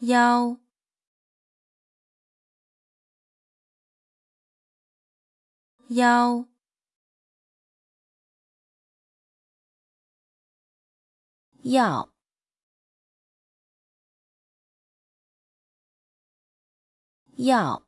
幺幺要要